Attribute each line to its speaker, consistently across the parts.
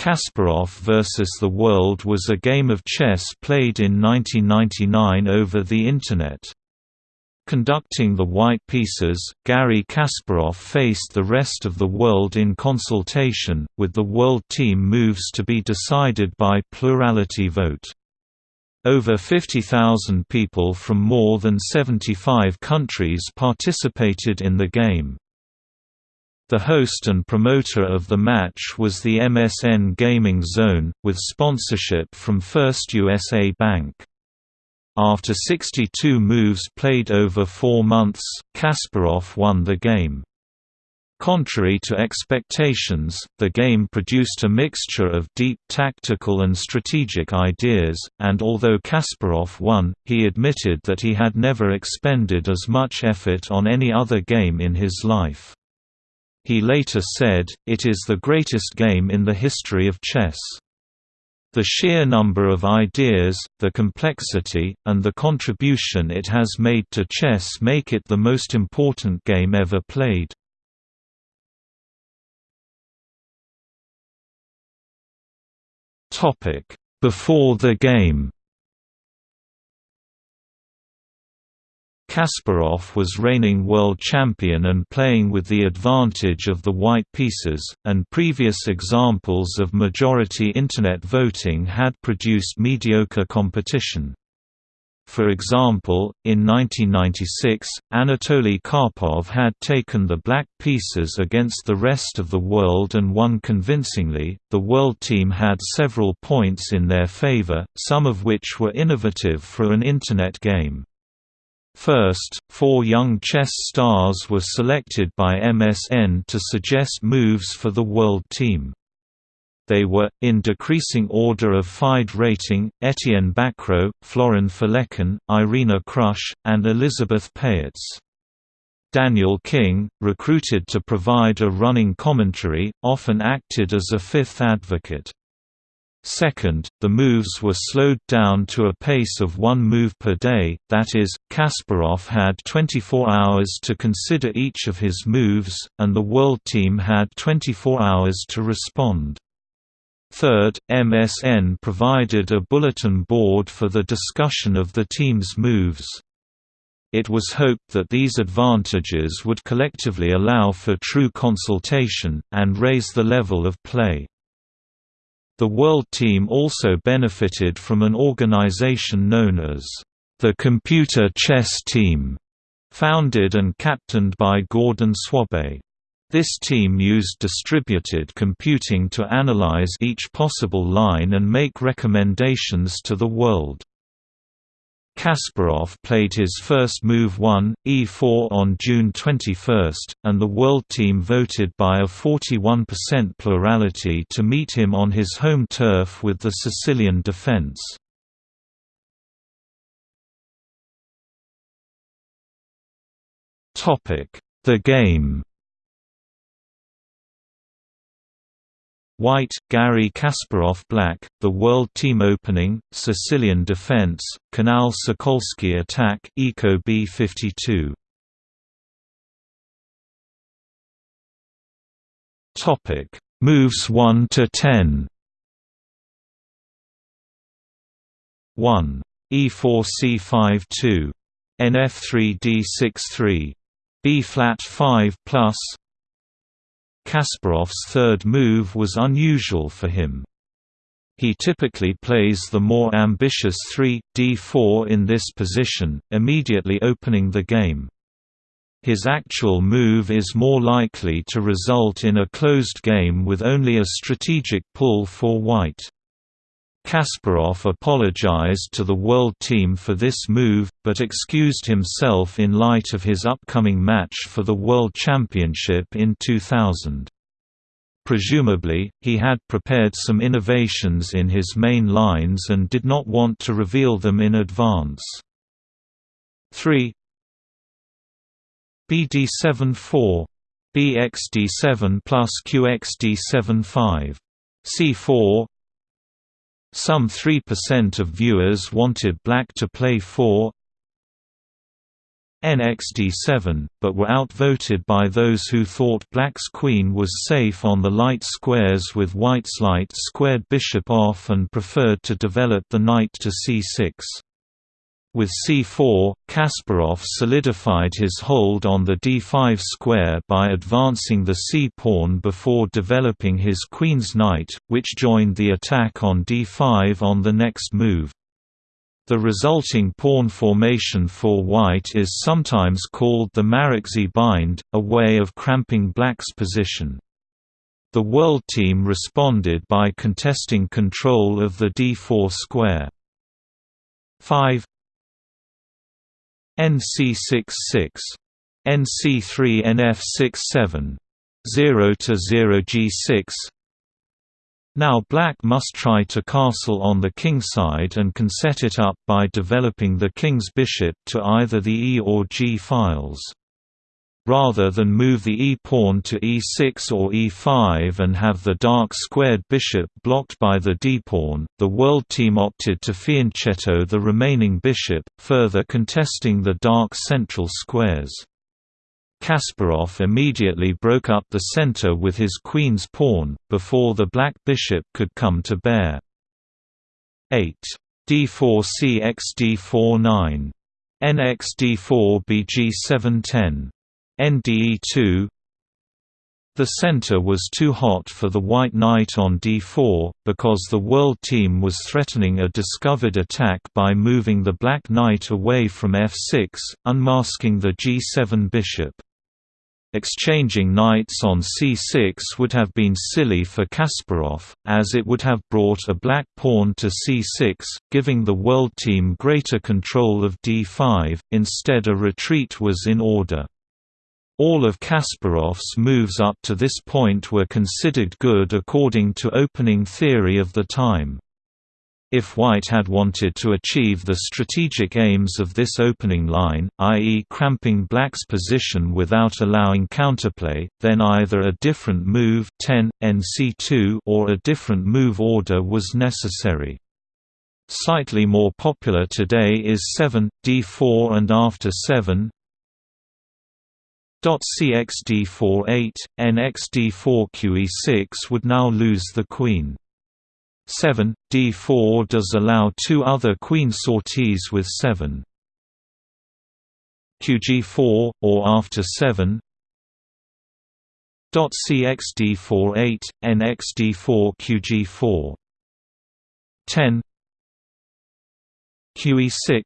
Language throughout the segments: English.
Speaker 1: Kasparov vs. the World was a game of chess played in 1999 over the Internet. Conducting the white pieces, Garry Kasparov faced the rest of the world in consultation, with the world team moves to be decided by plurality vote. Over 50,000 people from more than 75 countries participated in the game. The host and promoter of the match was the MSN Gaming Zone, with sponsorship from First USA Bank. After 62 moves played over four months, Kasparov won the game. Contrary to expectations, the game produced a mixture of deep tactical and strategic ideas, and although Kasparov won, he admitted that he had never expended as much effort on any other game in his life. He later said, it is the greatest game in the history of chess. The sheer number of ideas, the complexity, and the contribution it has made to chess make it the most important game ever played. Before the game Kasparov was reigning world champion and playing with the advantage of the white pieces, and previous examples of majority Internet voting had produced mediocre competition. For example, in 1996, Anatoly Karpov had taken the black pieces against the rest of the world and won convincingly. The world team had several points in their favor, some of which were innovative for an Internet game. First, four young chess stars were selected by MSN to suggest moves for the world team. They were, in decreasing order of FIDE rating, Etienne Bacrot, Florin Felecan, Irina Krush, and Elizabeth Pähtz. Daniel King, recruited to provide a running commentary, often acted as a fifth advocate. Second, the moves were slowed down to a pace of one move per day, that is, Kasparov had 24 hours to consider each of his moves, and the world team had 24 hours to respond. Third, MSN provided a bulletin board for the discussion of the team's moves. It was hoped that these advantages would collectively allow for true consultation, and raise the level of play. The World Team also benefited from an organization known as the Computer Chess Team, founded and captained by Gordon Swabe. This team used distributed computing to analyze each possible line and make recommendations to the world. Kasparov played his first move 1, e4 on June 21, and the world team voted by a 41% plurality to meet him on his home turf with the Sicilian defense. The game. White, Garry Kasparov Black, The World Team Opening, Sicilian Defense, Canal Sokolsky Attack Eco B-52 Topic. Moves 1 to 10 1 E4 C5 2 NF3 D6 3 B flat 5 plus Kasparov's third move was unusual for him. He typically plays the more ambitious 3, d4 in this position, immediately opening the game. His actual move is more likely to result in a closed game with only a strategic pull for white. Kasparov apologized to the World Team for this move, but excused himself in light of his upcoming match for the World Championship in 2000. Presumably, he had prepared some innovations in his main lines and did not want to reveal them in advance. 3 BD7 4 BXD7 plus QXD7 5 C4 some 3% of viewers wanted black to play 4 NXD7, but were outvoted by those who thought black's queen was safe on the light squares with white's light squared bishop off and preferred to develop the knight to c6. With c4, Kasparov solidified his hold on the d5 square by advancing the c-pawn before developing his queen's knight, which joined the attack on d5 on the next move. The resulting pawn formation for white is sometimes called the Maróczy bind, a way of cramping black's position. The world team responded by contesting control of the d4 square. 5 NC66 NC3 NF67 0 to 0 G6 now black must try to castle on the king side and can set it up by developing the king's bishop to either the e or g files. Rather than move the e-pawn to e6 or e5 and have the dark squared bishop blocked by the d-pawn, the world team opted to fianchetto the remaining bishop, further contesting the dark central squares. Kasparov immediately broke up the center with his queen's pawn, before the black bishop could come to bear. 8. d4 cx d4 9. nx d4 bg 7 10. Nde2 The center was too hot for the white knight on d4, because the world team was threatening a discovered attack by moving the black knight away from f6, unmasking the g7 bishop. Exchanging knights on c6 would have been silly for Kasparov, as it would have brought a black pawn to c6, giving the world team greater control of d5, instead a retreat was in order. All of Kasparov's moves up to this point were considered good according to opening theory of the time. If White had wanted to achieve the strategic aims of this opening line, i.e. cramping Black's position without allowing counterplay, then either a different move 10, NC2 or a different move order was necessary. Slightly more popular today is 7, d4 and after 7 cx d4 8, nx d4 qe6 would now lose the queen. 7, d4 does allow two other queen sorties with 7 qg4, or after 7 cx d4 8, nx d4 qg4 10 qe6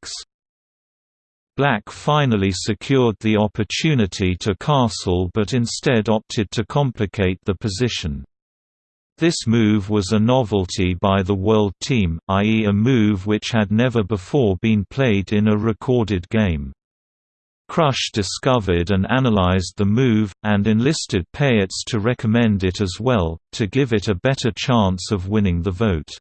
Speaker 1: Black finally secured the opportunity to castle but instead opted to complicate the position. This move was a novelty by the World Team, i.e. a move which had never before been played in a recorded game. Krush discovered and analyzed the move, and enlisted Pähtz to recommend it as well, to give it a better chance of winning the vote.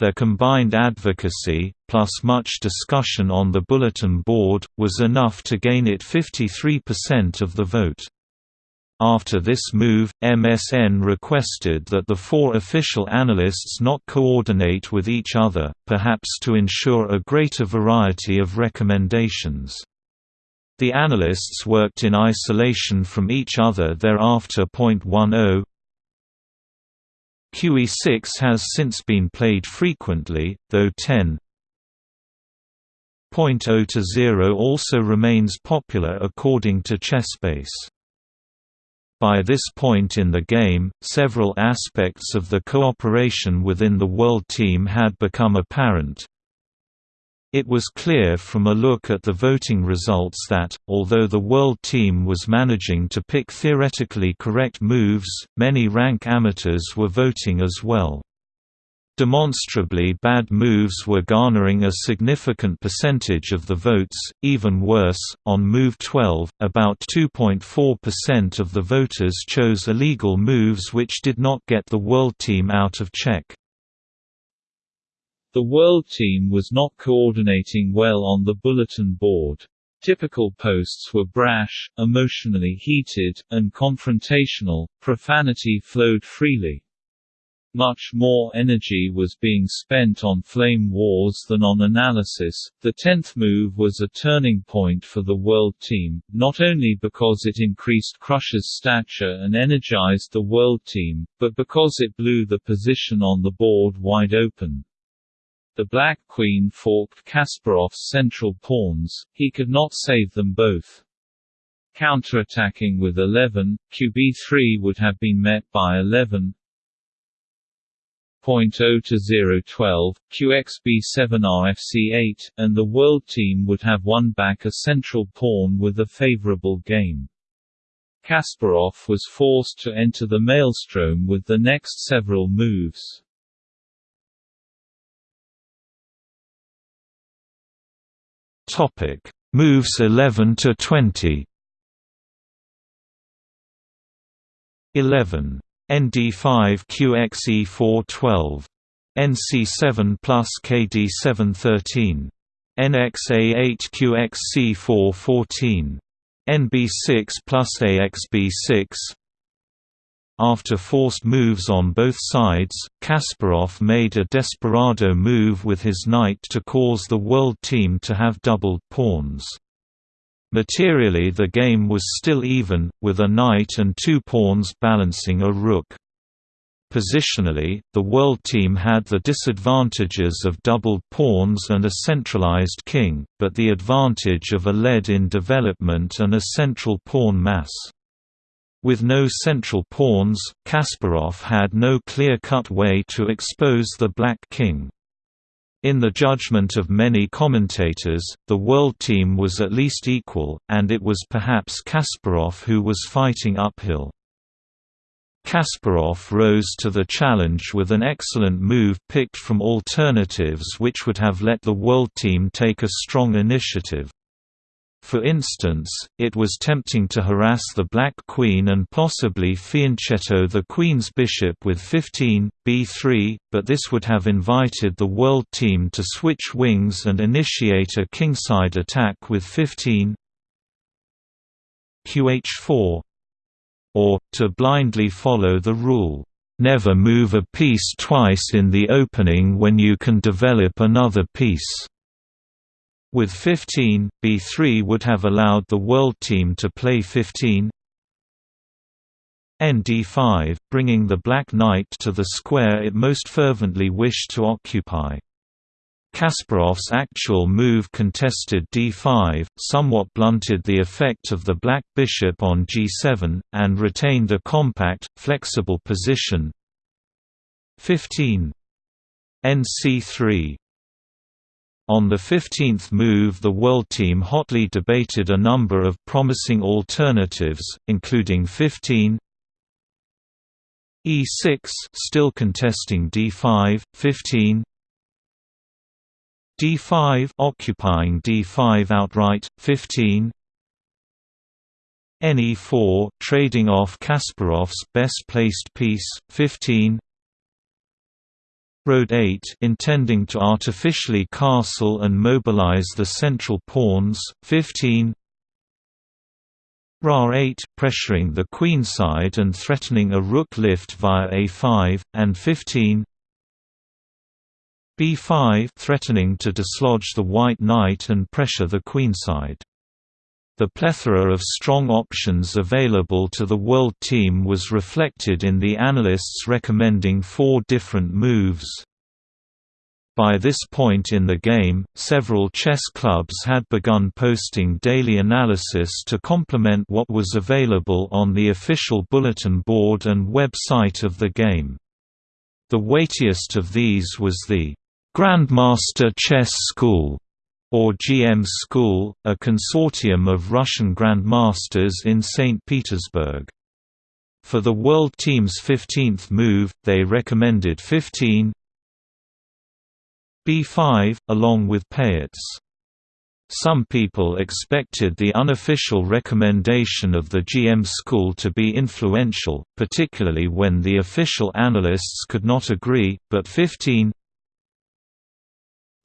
Speaker 1: Their combined advocacy, plus much discussion on the bulletin board, was enough to gain it 53% of the vote. After this move, MSN requested that the four official analysts not coordinate with each other, perhaps to ensure a greater variety of recommendations. The analysts worked in isolation from each other thereafter. 10 QE6 has since been played frequently, though 10 0 to 0 also remains popular according to Chessbase. By this point in the game, several aspects of the cooperation within the World Team had become apparent. It was clear from a look at the voting results that, although the World Team was managing to pick theoretically correct moves, many rank amateurs were voting as well. Demonstrably bad moves were garnering a significant percentage of the votes, even worse, on Move 12, about 2.4% of the voters chose illegal moves which did not get the World Team out of check. The World Team was not coordinating well on the bulletin board. Typical posts were brash, emotionally heated, and confrontational, profanity flowed freely.
Speaker 2: Much more energy was being spent on flame wars than on analysis. The tenth move was a turning point for the World Team, not only because it increased Krush's stature and energized the World Team, but because it blew the position on the board wide open. The Black Queen forked Kasparov's central pawns, he could not save them both. Counterattacking with 11, QB3 would have been met by 11, 0.0 to 012, QXB7 RFC8, and the World Team would have won back a central pawn with a favorable game. Kasparov was forced to enter the maelstrom with the next several moves.
Speaker 1: Topic: Moves 11 to 20. 11 ND5 QXE412. NC7 plus KD713. NXA8 QXC414. NB6 plus AXB6 After forced moves on both sides, Kasparov made a desperado move with his knight to cause the world team to have doubled pawns. Materially the game was still even, with a knight and two pawns balancing a rook. Positionally, the world team had the disadvantages of doubled pawns and a centralized king, but the advantage of a lead in development and a central pawn mass. With no central pawns, Kasparov had no clear-cut way to expose the black king. In the judgment of many commentators, the world team was at least equal, and it was perhaps Kasparov who was fighting uphill. Kasparov rose to the challenge with an excellent move picked from alternatives which would have let the world team take a strong initiative. For instance, it was tempting to harass the Black Queen and possibly fianchetto the Queen's bishop with 15, b3, but this would have invited the World Team to switch wings and initiate a kingside attack with 15 qh4 or, to blindly follow the rule, "...never move a piece twice in the opening when you can develop another piece." With 15, b3 would have allowed the world team to play 15 nd5, bringing the Black Knight to the square it most fervently wished to occupy. Kasparov's actual move contested d5, somewhat blunted the effect of the black bishop on g7, and retained a compact, flexible position. 15 nc3 on the 15th move the World Team hotly debated a number of promising alternatives, including 15 E6 still contesting D5, 15 D5 occupying D5 outright, 15 NE4 trading off Kasparov's best placed piece, 15 Road 8 intending to artificially castle and mobilize the central pawns, 15 Ra 8 pressuring the queenside and threatening a rook lift via a5, and 15 b5 threatening to dislodge the white knight and pressure the queenside. The plethora of strong options available to the World Team was reflected in the analysts recommending four different moves. By this point in the game, several chess clubs had begun posting daily analysis to complement what was available on the official bulletin board and website of the game. The weightiest of these was the Grandmaster Chess School or GM School, a consortium of Russian grandmasters in St. Petersburg. For the World Team's 15th move, they recommended 15 B5, along with Pähtz. Some people expected the unofficial recommendation of the GM school to be influential, particularly when the official analysts could not agree, but 15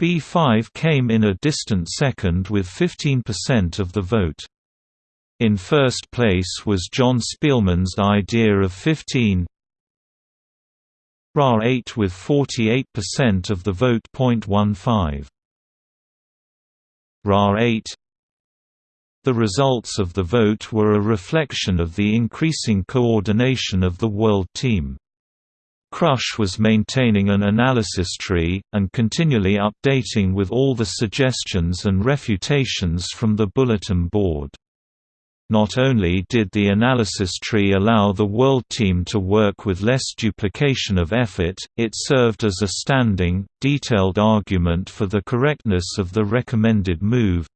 Speaker 1: B5 came in a distant second with 15% of the vote. In first place was John Spielman's idea of 15 Ra8 with 48% of the vote. 0.15 Ra8 The results of the vote were a reflection of the increasing coordination of the World Team. Krush was maintaining an analysis tree, and continually updating with all the suggestions and refutations from the bulletin board. Not only did the analysis tree allow the world team to work with less duplication of effort, it served as a standing, detailed argument for the correctness of the recommended move.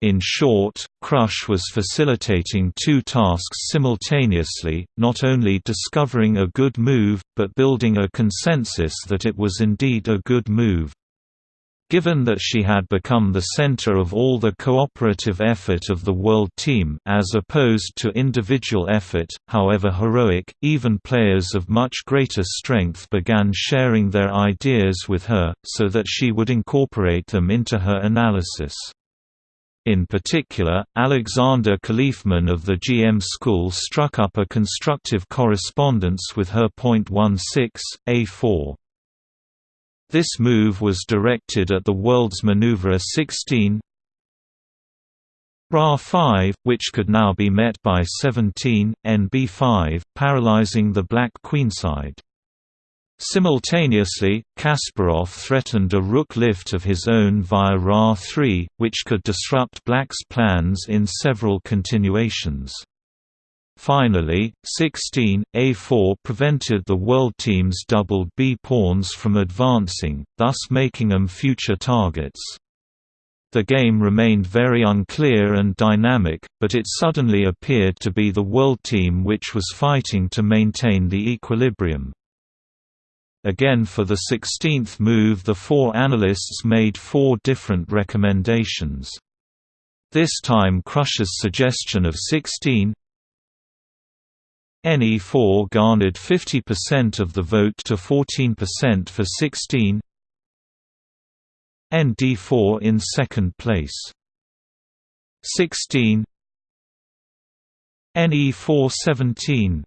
Speaker 1: In short, Krush was facilitating two tasks simultaneously, not only discovering a good move, but building a consensus that it was indeed a good move. Given that she had become the center of all the cooperative effort of the world team as opposed to individual effort, however heroic, even players of much greater strength began sharing their ideas with her, so that she would incorporate them into her analysis. In particular, Alexander Khalifman of the GM school struck up a constructive correspondence with her. 16, A4. This move was directed at the world's maneuver 16 Ra-5, which could now be met by 17, NB-5, paralyzing the black queenside. Simultaneously, Kasparov threatened a rook lift of his own via Ra-3, which could disrupt black's plans in several continuations. Finally, 16, A4 prevented the world team's doubled b-pawns from advancing, thus making them future targets. The game remained very unclear and dynamic, but it suddenly appeared to be the world team which was fighting to maintain the equilibrium. Again for the 16th move the four analysts made four different recommendations. This time Krush's suggestion of 16, NE4 garnered 50% of the vote to 14% for 16 ND4 in second place 16 NE4 17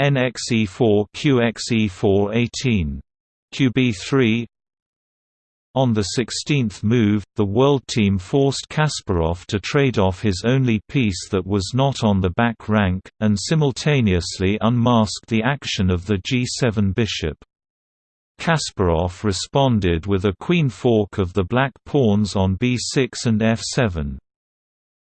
Speaker 1: NXE4 QXE4 18 QB3 on the 16th move, the World Team forced Kasparov to trade off his only piece that was not on the back rank, and simultaneously unmasked the action of the g7 bishop. Kasparov responded with a queen fork of the black pawns on b6 and f7.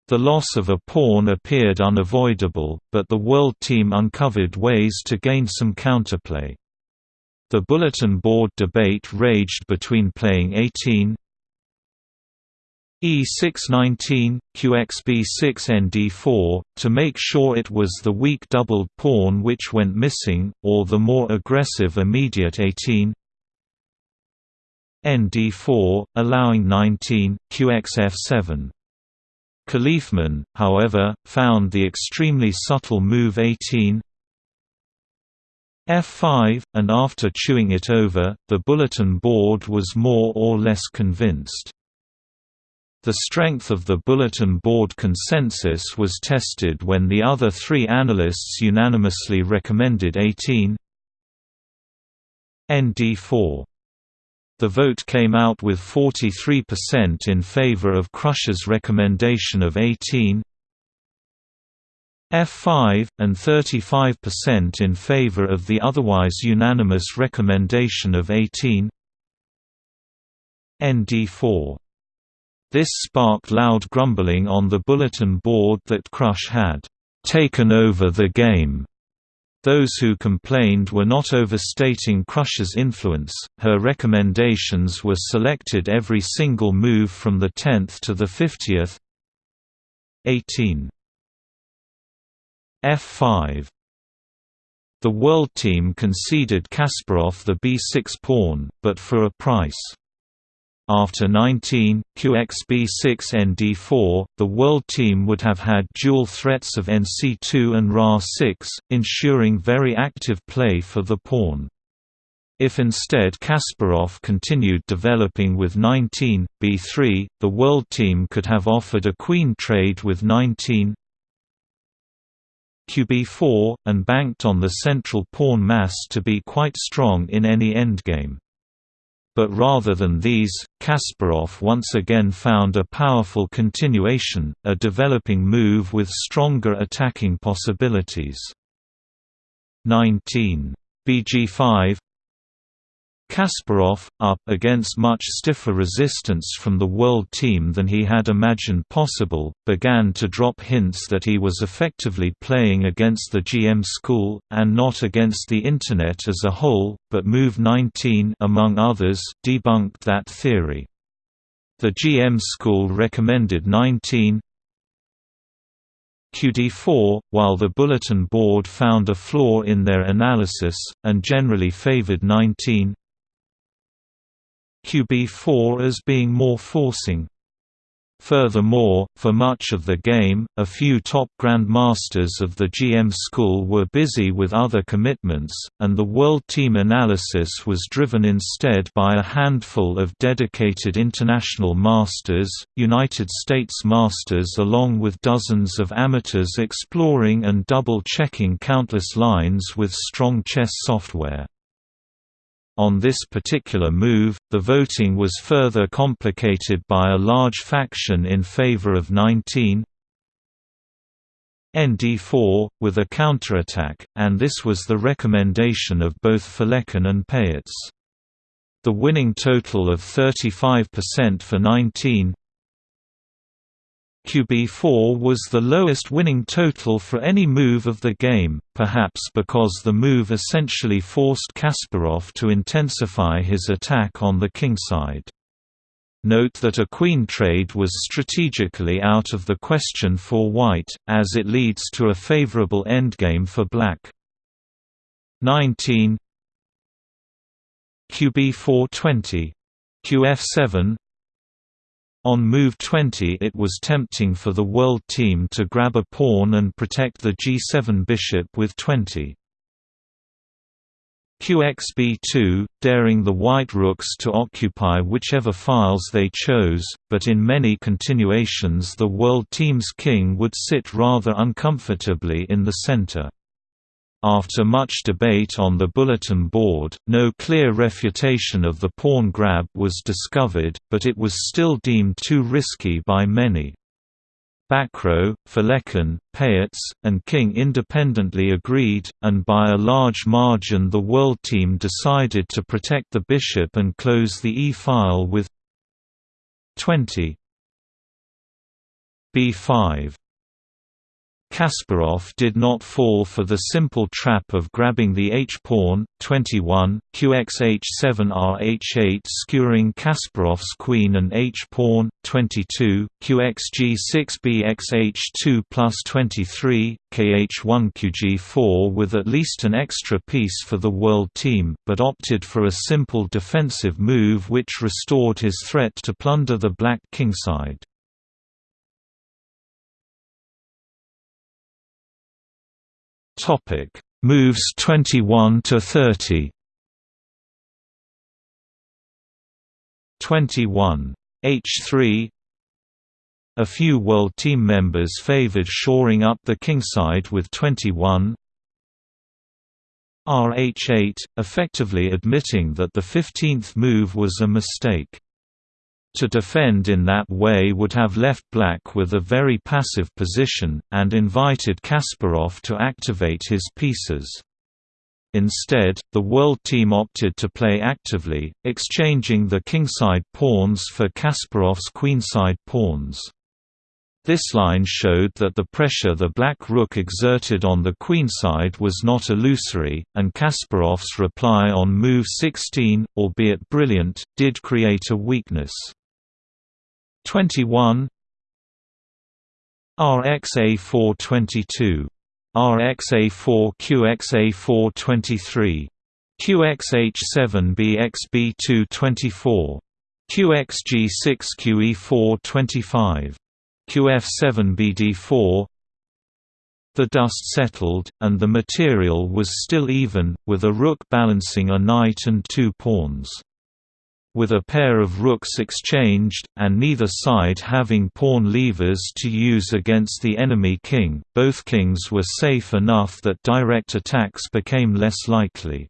Speaker 1: The loss of a pawn appeared unavoidable, but the World Team uncovered ways to gain some counterplay. The bulletin board debate raged between playing 18 E619, QXB6ND4, to make sure it was the weak doubled pawn which went missing, or the more aggressive immediate 18 ND4, allowing 19, QXF7. Khalifman, however, found the extremely subtle move 18 F5, and after chewing it over, the bulletin board was more or less convinced. The strength of the bulletin board consensus was tested when the other three analysts unanimously recommended 18 ND4. The vote came out with 43% in favor of Krush's recommendation of 18 F5, and 35% in favor of the otherwise unanimous recommendation of 18 ND4. This sparked loud grumbling on the bulletin board that Krush had taken over the game. Those who complained were not overstating Krush's influence, her recommendations were selected every single move from the 10th to the 50th 18 F5 The World Team conceded Kasparov the b6 pawn, but for a price. After 19, QXB6 ND4, the World Team would have had dual threats of NC2 and Ra6, ensuring very active play for the pawn. If instead Kasparov continued developing with 19, b3, the World Team could have offered a queen trade with 19, qb4, and banked on the central pawn mass to be quite strong in any endgame. But rather than these, Kasparov once again found a powerful continuation, a developing move with stronger attacking possibilities. 19. bg5 Kasparov, up against much stiffer resistance from the world team than he had imagined possible, began to drop hints that he was effectively playing against the GM school, and not against the Internet as a whole, but Move 19 among others, debunked that theory. The GM school recommended 19, QD4, while the bulletin board found a flaw in their analysis, and generally favored 19 QB4 as being more forcing. Furthermore, for much of the game, a few top grandmasters of the GM school were busy with other commitments, and the World Team analysis was driven instead by a handful of dedicated international masters, United States masters along with dozens of amateurs exploring and double-checking countless lines with strong chess software. On this particular move, the voting was further complicated by a large faction in favor of 19 ND4, with a counterattack, and this was the recommendation of both Felecan and Pähtz. The winning total of 35% for 19 QB4 was the lowest winning total for any move of the game, perhaps because the move essentially forced Kasparov to intensify his attack on the kingside. Note that a queen trade was strategically out of the question for white, as it leads to a favorable endgame for black. 19 QB420 QF7 on move 20 it was tempting for the world team to grab a pawn and protect the g7 bishop with 20. QXB2, daring the white rooks to occupy whichever files they chose, but in many continuations the world team's king would sit rather uncomfortably in the center. After much debate on the bulletin board, no clear refutation of the pawn grab was discovered, but it was still deemed too risky by many. Bacrot, Felecan, Pähtz, and King independently agreed, and by a large margin the world team decided to protect the bishop and close the e-file with 20 b5 Kasparov did not fall for the simple trap of grabbing the h-pawn, 21, qxh7rh8 skewering Kasparov's queen and h-pawn, 22, qxg6bxh2 plus 23, kh1qg4 with at least an extra piece for the world team, but opted for a simple defensive move which restored his threat to plunder the black kingside. Topic: Moves 21 to 30. 21. H3 A few World Team members favored shoring up the kingside with 21 RH8, effectively admitting that the 15th move was a mistake. To defend in that way would have left black with a very passive position, and invited Kasparov to activate his pieces. Instead, the world team opted to play actively, exchanging the kingside pawns for Kasparov's queenside pawns. This line showed that the pressure the black rook exerted on the queenside was not illusory, and Kasparov's reply on move 16, albeit brilliant, did create a weakness. 21 RXA422 RXA4 QXA423 QXH7BXB224 QXG6QE425 QF7BD4 The dust settled, and the material was still even, with a rook balancing a knight and two pawns. With a pair of rooks exchanged, and neither side having pawn levers to use against the enemy king, both kings were safe enough that direct attacks became less likely.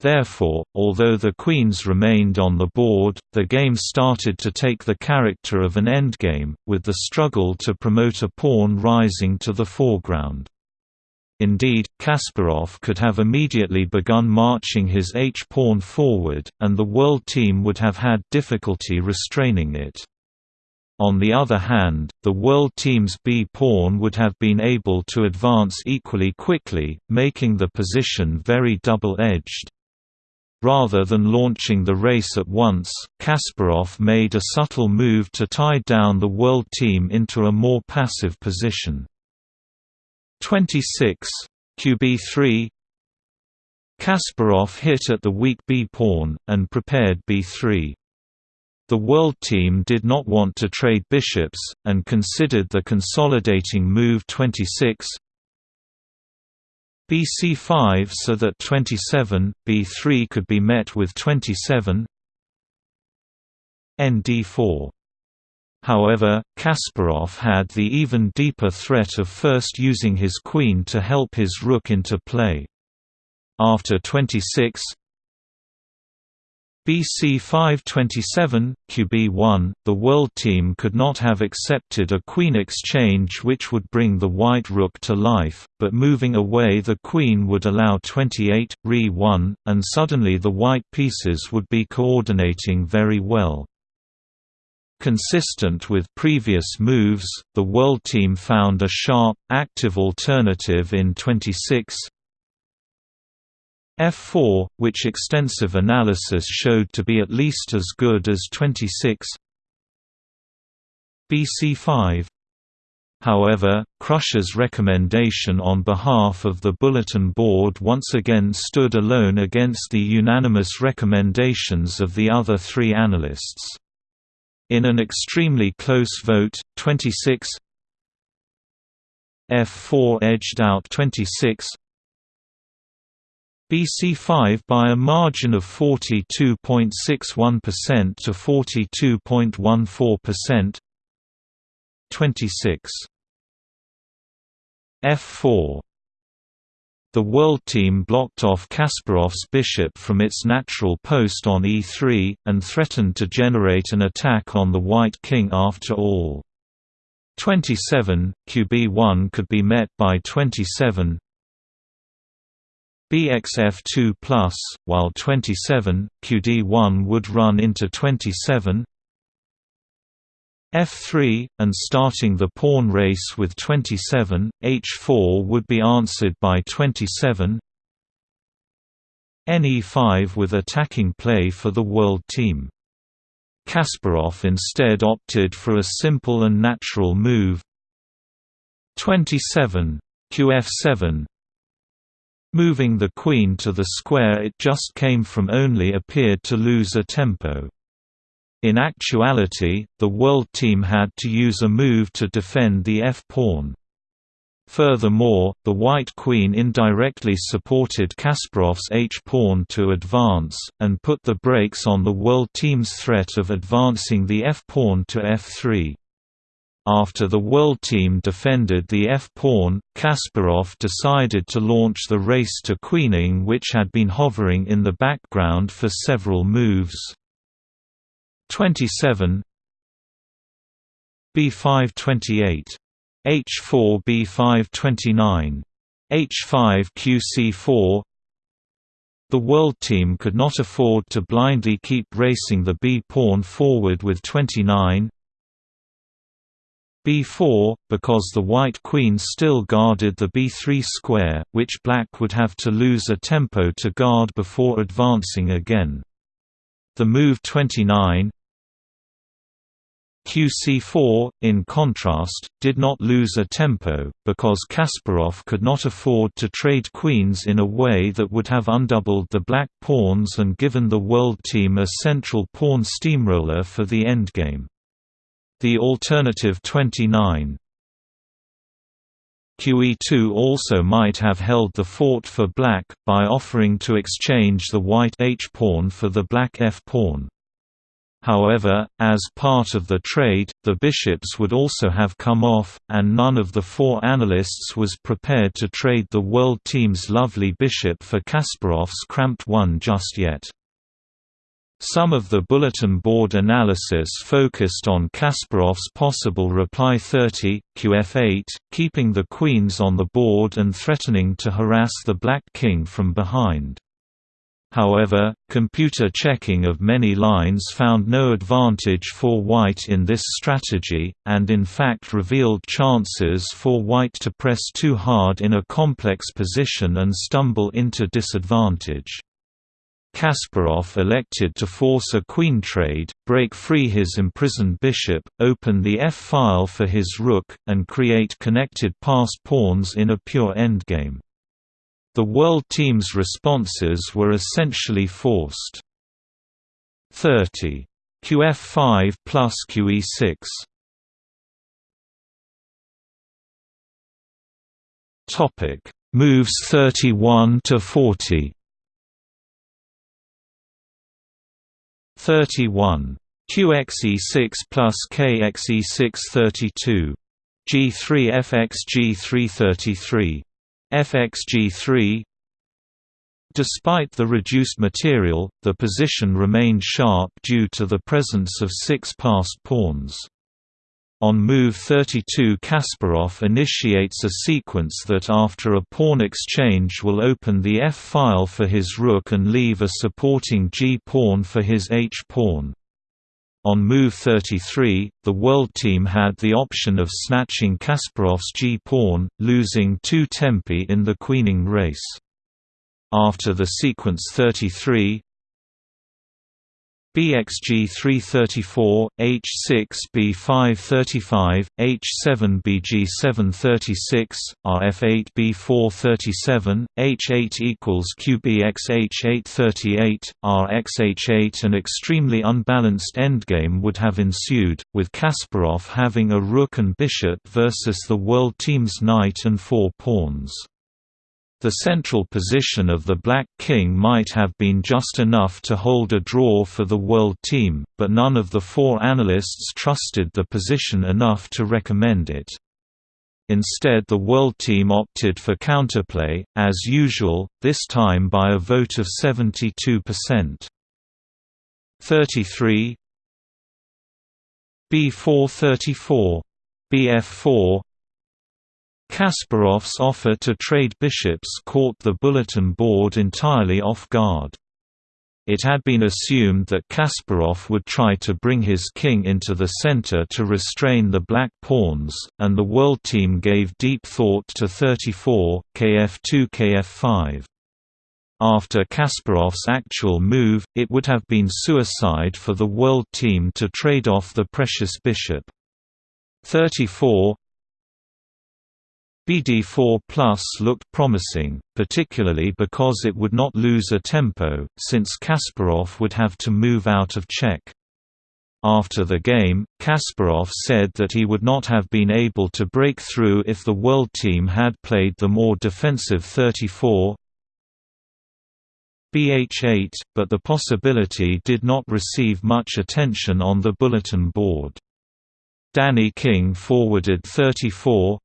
Speaker 1: Therefore, although the queens remained on the board, the game started to take the character of an endgame, with the struggle to promote a pawn rising to the foreground. Indeed, Kasparov could have immediately begun marching his h-pawn forward, and the world team would have had difficulty restraining it. On the other hand, the world team's b-pawn would have been able to advance equally quickly, making the position very double-edged. Rather than launching the race at once, Kasparov made a subtle move to tie down the world team into a more passive position. 26 QB3 Kasparov hit at the weak b-pawn, and prepared b3. The world team did not want to trade bishops, and considered the consolidating move 26 BC5 so that 27, B3 could be met with 27 ND4 However, Kasparov had the even deeper threat of first using his queen to help his rook into play. After 26 BC 527, QB1, the world team could not have accepted a queen exchange which would bring the white rook to life, but moving away the queen would allow 28, Re 1, and suddenly the white pieces would be coordinating very well. Consistent with previous moves, the World Team found a sharp, active alternative in 26 F4, which extensive analysis showed to be at least as good as 26 BC5 However, Krush's recommendation on behalf of the bulletin board once again stood alone against the unanimous recommendations of the other three analysts. In an extremely close vote, 26 F4 edged out 26 BC5 by a margin of 42.61% to 42.14%. 26 F4 the World Team blocked off Kasparov's bishop from its natural post on e3, and threatened to generate an attack on the White King after all. 27, QB1 could be met by 27 BXF2+, while 27, QD1 would run into 27 f3, and starting the pawn race with 27, h4 would be answered by 27 ne5 with attacking play for the world team. Kasparov instead opted for a simple and natural move 27 qf7 Moving the queen to the square it just came from only appeared to lose a tempo. In actuality, the world team had to use a move to defend the f-pawn. Furthermore, the white queen indirectly supported Kasparov's h-pawn to advance, and put the brakes on the world team's threat of advancing the f-pawn to f3. After the world team defended the f-pawn, Kasparov decided to launch the race to queening which had been hovering in the background for several moves. 27 B528 H4 B529 H5 QC4 The world team could not afford to blindly keep racing the b-pawn forward with 29 b4, because the white queen still guarded the b3 square, which black would have to lose a tempo to guard before advancing again. The move 29 QC4, in contrast, did not lose a tempo, because Kasparov could not afford to trade queens in a way that would have undoubled the black pawns and given the world team a central pawn steamroller for the endgame. The alternative 29 QE2 also might have held the fort for black, by offering to exchange the white h-pawn for the black f-pawn. However, as part of the trade, the bishops would also have come off, and none of the four analysts was prepared to trade the world team's lovely bishop for Kasparov's cramped one just yet. Some of the bulletin board analysis focused on Kasparov's possible reply 30, qf8, keeping the queens on the board and threatening to harass the black king from behind. However, computer checking of many lines found no advantage for white in this strategy, and in fact revealed chances for white to press too hard in a complex position and stumble into disadvantage. Kasparov elected to force a queen trade, break free his imprisoned bishop, open the f-file for his rook, and create connected passed pawns in a pure endgame. The World Team's responses were essentially forced. 30. QF5 plus QE6 Topic. Moves 31 to 40 31 QXE6 plus KXE6 32 G3 FX G3 33 FXG3 Despite the reduced material, the position remained sharp due to the presence of six passed pawns. On move 32 Kasparov initiates a sequence that after a pawn exchange will open the f-file for his rook and leave a supporting g-pawn for his h-pawn. On move 33, the World Team had the option of snatching Kasparov's g-pawn, losing two tempi in the queening race. After the sequence 33, BXG 334, H6 B535, H7 BG 736, RF8 B437, H8 equals QBX H838, RXH8 An extremely unbalanced endgame would have ensued, with Kasparov having a rook and bishop versus the world team's knight and four pawns. The central position of the Black King might have been just enough to hold a draw for the world team, but none of the four analysts trusted the position enough to recommend it. Instead the world team opted for counterplay, as usual, this time by a vote of 72%. 33 B434 BF4 Kasparov's offer to trade bishops caught the bulletin board entirely off guard. It had been assumed that Kasparov would try to bring his king into the center to restrain the black pawns, and the world team gave deep thought to 34, kf2 kf5. After Kasparov's actual move, it would have been suicide for the world team to trade off the precious bishop. 34 BD4 Plus looked promising, particularly because it would not lose a tempo, since Kasparov would have to move out of check. After the game, Kasparov said that he would not have been able to break through if the world team had played the more defensive 34 BH8, but the possibility did not receive much attention on the bulletin board. Danny King forwarded 34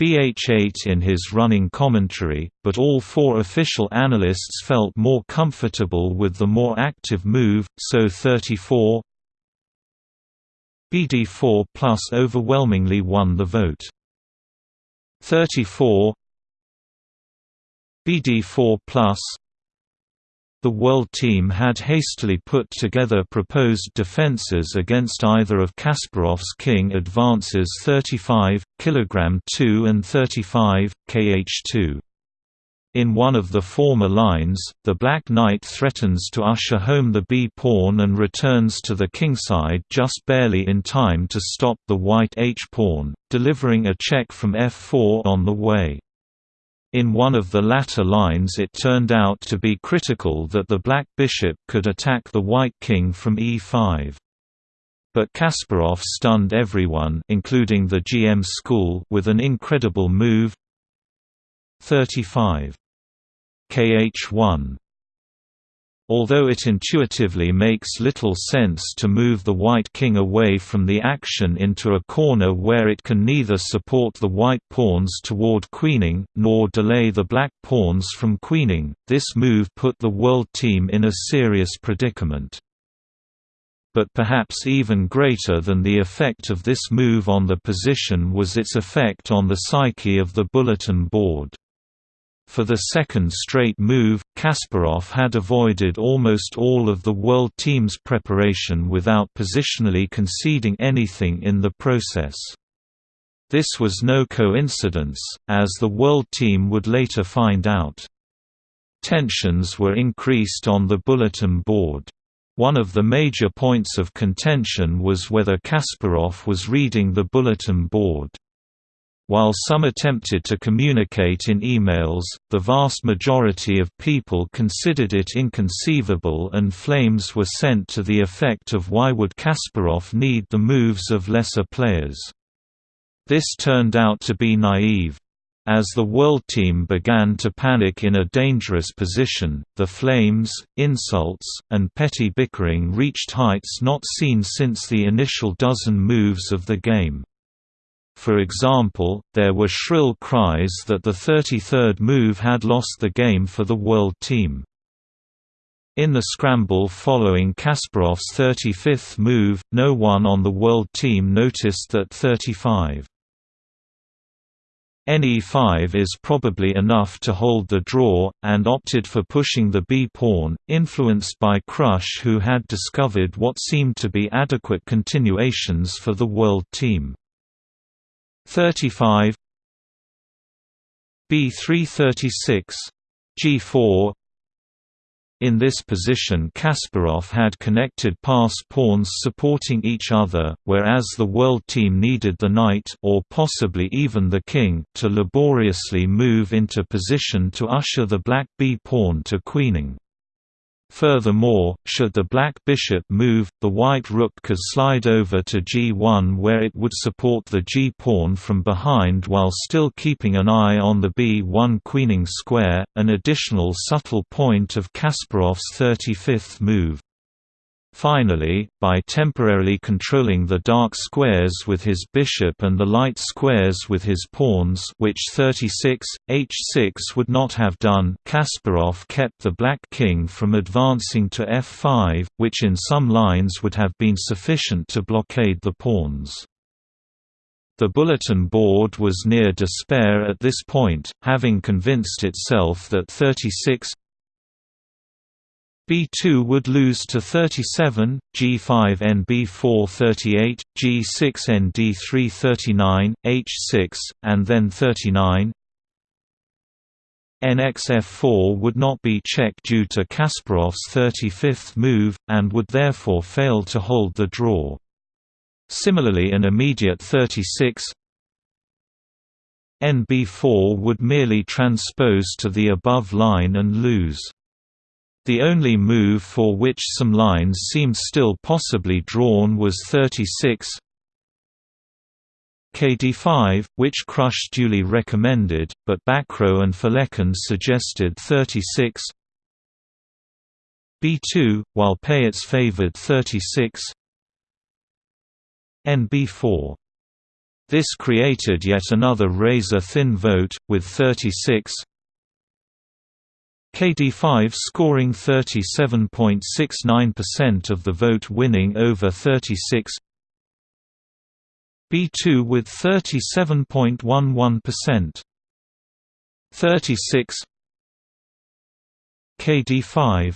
Speaker 1: BH8 in his running commentary, but all four official analysts felt more comfortable with the more active move, so 34 BD4 Plus overwhelmingly won the vote. 34 BD4 Plus the World Team had hastily put together proposed defenses against either of Kasparov's king advances 35, kg 2 and 35, kh2. In one of the former lines, the Black Knight threatens to usher home the b-pawn and returns to the kingside just barely in time to stop the white h-pawn, delivering a check from f4 on the way. In one of the latter lines it turned out to be critical that the black bishop could attack the white king from e5. But Kasparov stunned everyone including the GM school with an incredible move 35. KH1 Although it intuitively makes little sense to move the white king away from the action into a corner where it can neither support the white pawns toward queening, nor delay the black pawns from queening, this move put the world team in a serious predicament. But perhaps even greater than the effect of this move on the position was its effect on the psyche of the bulletin board. For the second straight move, Kasparov had avoided almost all of the World Team's preparation without positionally conceding anything in the process. This was no coincidence, as the World Team would later find out. Tensions were increased on the bulletin board. One of the major points of contention was whether Kasparov was reading the bulletin board. While some attempted to communicate in emails, the vast majority of people considered it inconceivable and flames were sent to the effect of why would Kasparov need the moves of lesser players. This turned out to be naive. As the world team began to panic in a dangerous position, the flames, insults, and petty bickering reached heights not seen since the initial dozen moves of the game. For example, there were shrill cries that the 33rd move had lost the game for the world team. In the scramble following Kasparov's 35th move, no one on the world team noticed that 35 Ne5 is probably enough to hold the draw, and opted for pushing the b-pawn, influenced by Krush who had discovered what seemed to be adequate continuations for the world team. 35 B336 G4 in this position Kasparov had connected pass pawns supporting each other, whereas the world team needed the knight or possibly even the king to laboriously move into position to usher the black b-pawn to queening. Furthermore, should the black bishop move, the white rook could slide over to g1 where it would support the g-pawn from behind while still keeping an eye on the b1 queening square, an additional subtle point of Kasparov's 35th move. Finally, by temporarily controlling the dark squares with his bishop and the light squares with his pawns which 36, h6 would not have done Kasparov kept the black king from advancing to f5, which in some lines would have been sufficient to blockade the pawns. The bulletin board was near despair at this point, having convinced itself that 36 B2 would lose to 37, G5 NB4 38, G6 ND3 39, H6, and then 39. NXF4 would not be checked due to Kasparov's 35th move, and would therefore fail to hold the draw. Similarly an immediate 36 NB4 would merely transpose to the above line and lose. The only move for which some lines seemed still possibly drawn was 36 KD5, which Krush duly recommended, but Bacrot and Felecan suggested 36 B2, while Pähtz favored 36 NB4. This created yet another razor-thin vote, with 36 KD5 scoring 37.69% of the vote winning over 36 B2 with 37.11% 36 KD5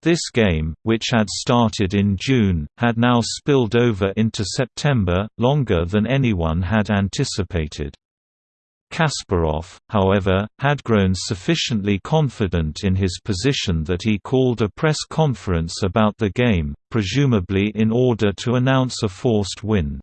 Speaker 1: This game, which had started in June, had now spilled over into September, longer than anyone had anticipated. Kasparov, however, had grown sufficiently confident in his position that he called a press conference about the game, presumably in order to announce a forced win.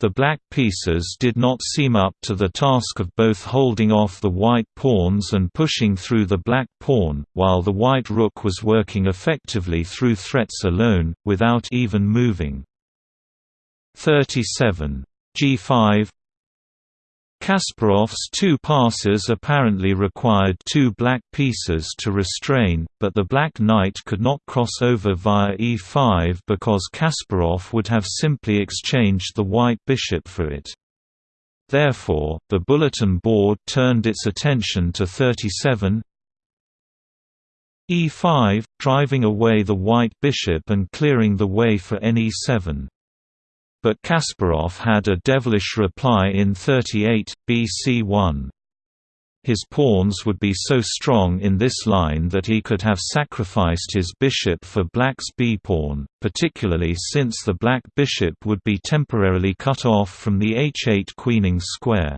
Speaker 1: The black pieces did not seem up to the task of both holding off the white pawns and pushing through the black pawn, while the white rook was working effectively through threats alone, without even moving. 37. G5 Kasparov's two passes apparently required two black pieces to restrain, but the black knight could not cross over via e5 because Kasparov would have simply exchanged the white bishop for it. Therefore, the bulletin board turned its attention to 37 e5, driving away the white bishop and clearing the way for ne7 but Kasparov had a devilish reply in 38, BC1. His pawns would be so strong in this line that he could have sacrificed his bishop for black's b-pawn, particularly since the black bishop would be temporarily cut off from the h8 queening square.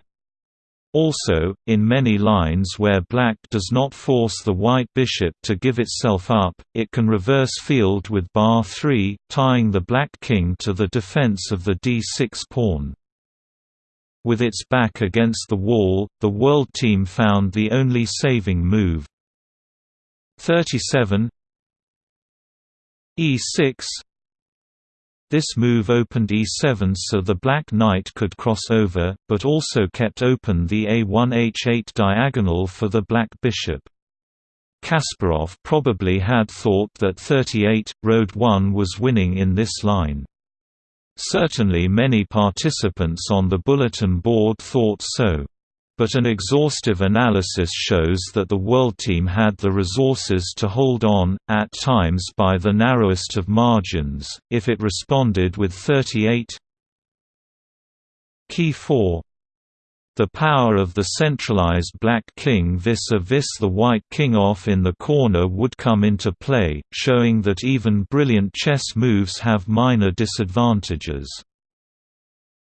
Speaker 1: Also, in many lines where black does not force the white bishop to give itself up, it can reverse field with bar 3, tying the black king to the defense of the d6 pawn. With its back against the wall, the world team found the only saving move. 37 e6 this move opened e7 so the black knight could cross over, but also kept open the a1-h8 diagonal for the black bishop. Kasparov probably had thought that 38, road 1 was winning in this line. Certainly many participants on the bulletin board thought so. But an exhaustive analysis shows that the World Team had the resources to hold on, at times by the narrowest of margins, if it responded with 38 Key 4 the power of the centralized black king vis-a-vis -vis the white king off in the corner would come into play, showing that even brilliant chess moves have minor disadvantages.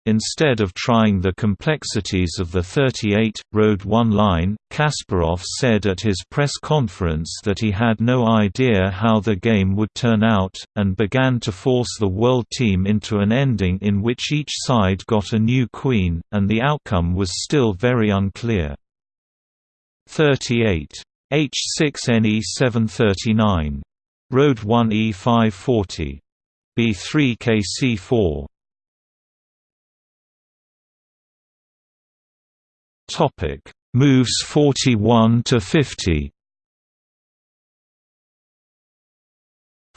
Speaker 1: Instead of trying the complexities of the 38, Road 1 line, Kasparov said at his press conference that he had no idea how the game would turn out, and began to force the world team into an ending in which each side got a new queen, and the outcome was still very unclear. 38. H6 NE739. Road 1 E540. Topic: Moves 41 to 50.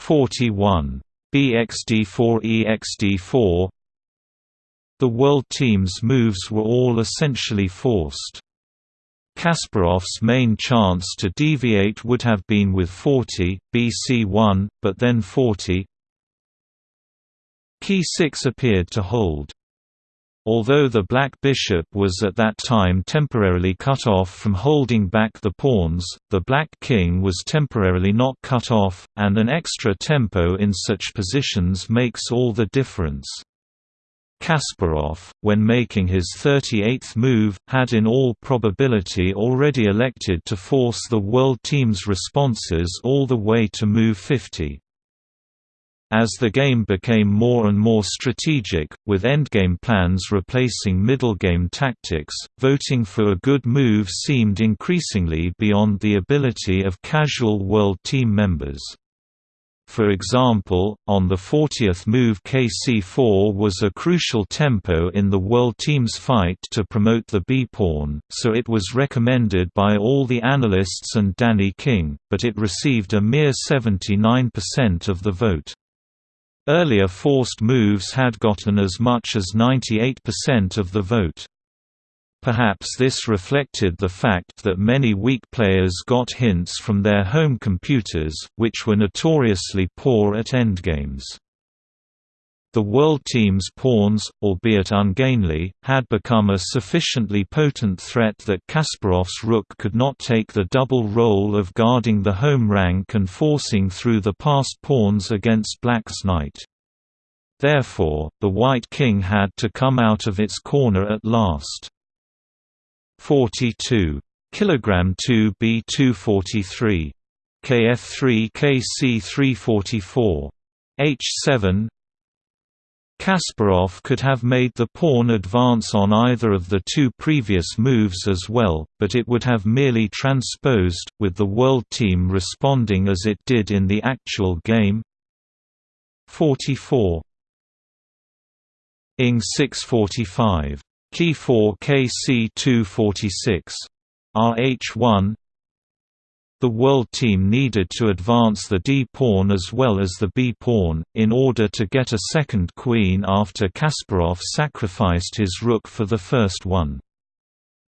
Speaker 1: 41. BXD4 EXD4 The world team's moves were all essentially forced. Kasparov's main chance to deviate would have been with 40, BC1, but then 40 Key 6 appeared to hold. Although the black bishop was at that time temporarily cut off from holding back the pawns, the black king was temporarily not cut off, and an extra tempo in such positions makes all the difference. Kasparov, when making his 38th move, had in all probability already elected to force the world team's responses all the way to move 50. As the game became more and more strategic, with endgame plans replacing middlegame tactics, voting for a good move seemed increasingly beyond the ability of casual World Team members. For example, on the 40th move kc4 was a crucial tempo in the World Team's fight to promote the b-pawn, so it was recommended by all the analysts and Danny King, but it received a mere 79% of the vote. Earlier forced moves had gotten as much as 98% of the vote. Perhaps this reflected the fact that many weak players got hints from their home computers, which were notoriously poor at endgames. The world team's pawns, albeit ungainly, had become a sufficiently potent threat that Kasparov's rook could not take the double role of guarding the home rank and forcing through the passed pawns against black's knight. Therefore, the white king had to come out of its corner at last. 42 kilogram 2 B243 KF3 KC344 H7 Kasparov could have made the pawn advance on either of the two previous moves as well, but it would have merely transposed, with the world team responding as it did in the actual game. 44. Ing 645. Key 4 KC246. RH1 The world team needed to advance the d-pawn as well as the b-pawn, in order to get a second queen after Kasparov sacrificed his rook for the first one.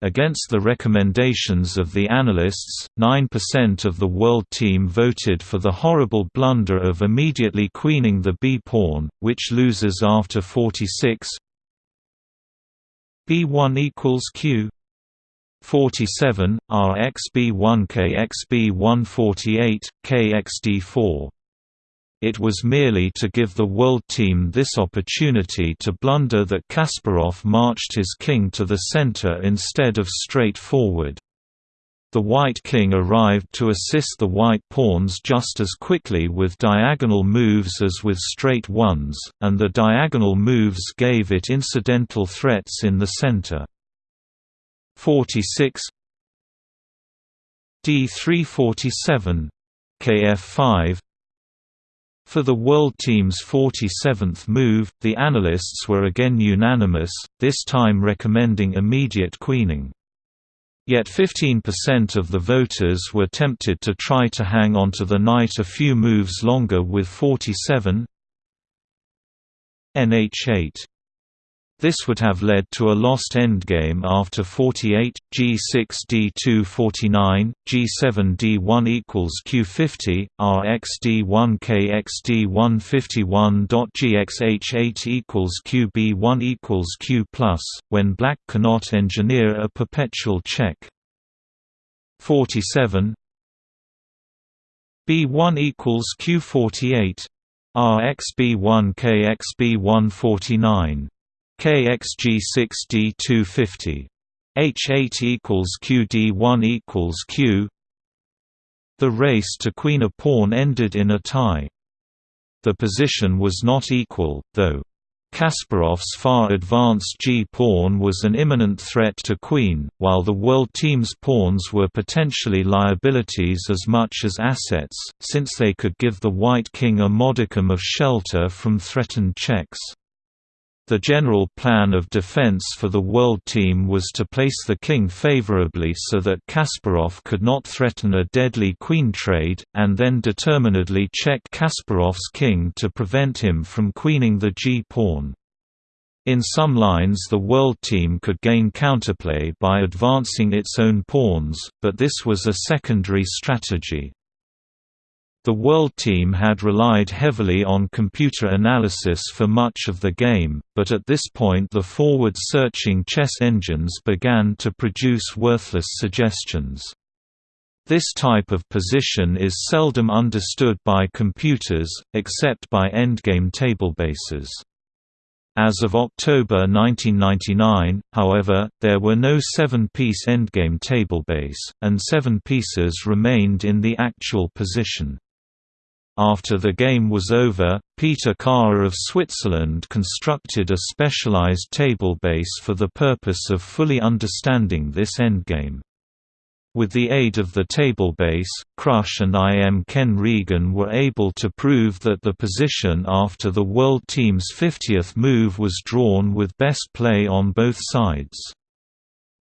Speaker 1: Against the recommendations of the analysts, 9% of the world team voted for the horrible blunder of immediately queening the b-pawn, which loses after 46 b1 equals q 47 rxb1 kxb148 kxd4 it was merely to give the world team this opportunity to blunder that Kasparov marched his king to the center instead of straight forward. The white king arrived to assist the white pawns just as quickly with diagonal moves as with straight ones, and the diagonal moves gave it incidental threats in the center. 46 D347 Kf5 for the World Team's 47th move, the analysts were again unanimous, this time recommending immediate queening. Yet 15% of the voters were tempted to try to hang onto the knight a few moves longer with 47 nh8 this would have led to a lost endgame after 48, g6 d2 49, g7 d1 equals q50, rx d1 kx d1 51.gxh8 equals qb1 equals q when black cannot engineer a perpetual check. 47 b1 equals q48 rxb1 kxb149 KXG6D250 H8 equals QD1 equals Q. The race to queen a pawn ended in a tie. The position was not equal, though. Kasparov's far advanced g-pawn was an imminent threat to queen, while the world team's pawns were potentially liabilities as much as assets, since they could give the white king a modicum of shelter from threatened checks. The general plan of defense for the world team was to place the king favorably so that Kasparov could not threaten a deadly queen trade, and then determinedly check Kasparov's king to prevent him from queening the g-pawn. In some lines the world team could gain counterplay by advancing its own pawns, but this was a secondary strategy. The World Team had relied heavily on computer analysis for much of the game, but at this point the forward-searching chess engines began to produce worthless suggestions. This type of position is seldom understood by computers, except by endgame tablebases. As of October 1999, however, there were no seven-piece endgame tablebase, and seven pieces remained in the actual position. After the game was over, Peter Karrer of Switzerland constructed a specialized table base for the purpose of fully understanding this endgame. With the aid of the table base, Krush and I. M. Ken Regan were able to prove that the position after the World Team's 50th move was drawn with best play on both sides.